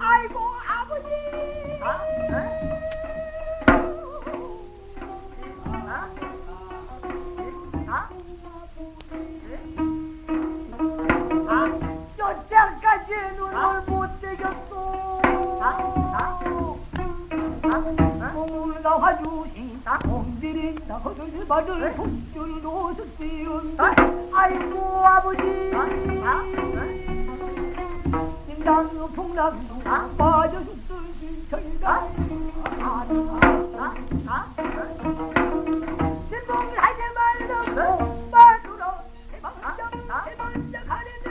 아이고 아버지. 아, 아? 아? 아? 아? 여태까지 눈을 아? 못 떼겼소 아? 아? 아? 아? 올라와주신 공들이 나를 받을 네? 손줄로 줬지요 아이고 아버지 아? 아? 아? 빠져 죽던 신청이다. 신봉을 하지 말라고 말들어 대먼저 대먼저 가려며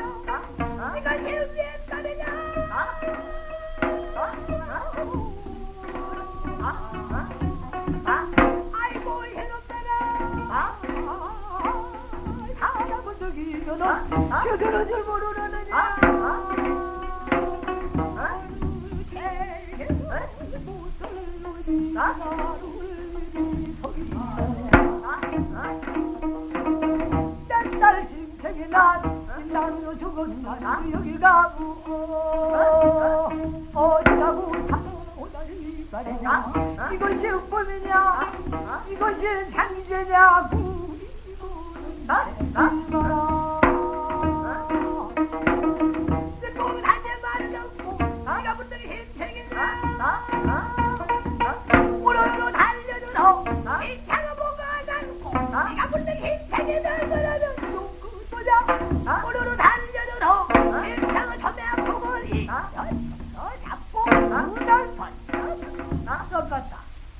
네가 예비에 가느냐? 아이고 해놓더라 사람은 저기 저는 저들은 줄 모르느냐 이것이 흑범이냐 이것이 상제냐 구리고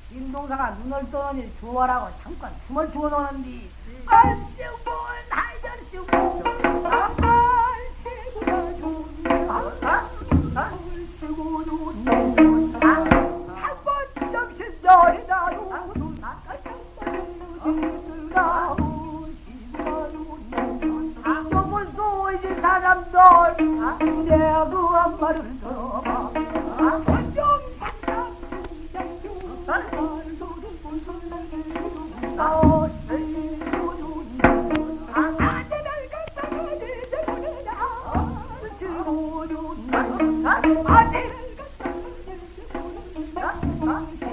신동사가 눈을 떠니 주워라고 잠깐 숨을 주워놓는디 얼씨고 하이절씨고 얼씨고가 좋냐 얼씨고 좋냐 한번 정신 너희다도 너무 소이 사람도 안되고 말을 들어봐. 어쩜 상상 중장 말을 소득분 소득분 나오시 Huh?